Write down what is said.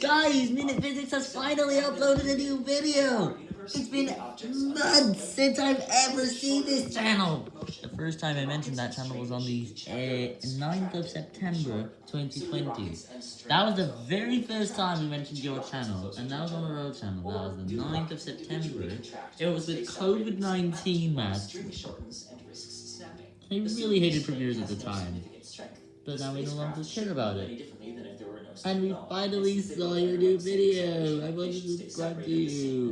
Guys, Minute Physics has finally uploaded a new video! It's been months since I've ever seen this channel! The first time I mentioned that channel was on the uh, 9th of September 2020. That was the very first time we mentioned your channel, and that was on a road channel. That was the 9th of September. It was with COVID-19 match. I really hated premieres at the time, but now we no longer care about it. And we finally saw your new video. I want to subscribe to you.